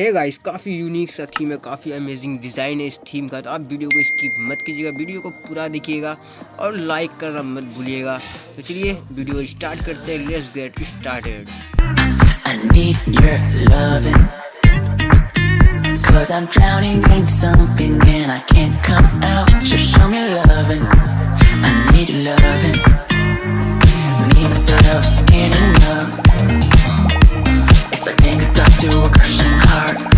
है गाइस काफ़ी यूनिक सा थीम है, काफ़ी अमेजिंग डिज़ाइन है इस थीम का। तो आप वीडियो को स्किप मत कीजिएगा वीडियो को पूरा देखिएगा और लाइक करना मत भूलिएगा। तो चलिए वीडियो स्टार्ट करते हैं let's get started I need your loving I'm drowning in something and I can't come out. Just show me loving dust to a crushing heart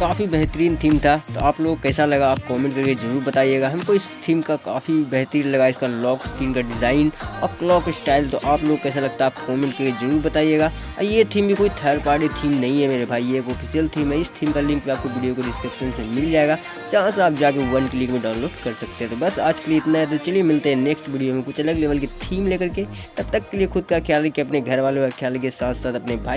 काफ़ी बेहतरीन थीम था। तो आप लोग कैसा लगा आप कमेंट करके ज़रूर बताइएगा। हमको इस थीम का काफ़ी बेहतरीन लगा, इसका लॉक स्क्रीन का डिज़ाइन और क्लॉक स्टाइल तो आप लोग कैसा लगता है आप कमेंट करके ज़रूर बताइएगा। और ये थीम भी कोई थर्ड पार्टी थीम नहीं है मेरे भाई, ये एक ऑफिशियल थीम है। इस थीम का लिंक भी आपको वीडियो को डिस्क्रिप्शन से मिल जाएगा। जहाँ से आप जाके वन क्लिक में डाउनलोड कर सकते हैं। तो बस आज के लिए इतना है। तो चलिए मिलते हैं नेक्स्ट वीडियो में कुछ अलग लेवल की थीम लेकर के। तब तक के लिए खुद का ख्याल रखिए, अपने घर वालों का ख्याल रखिए साथ साथ अपने भाई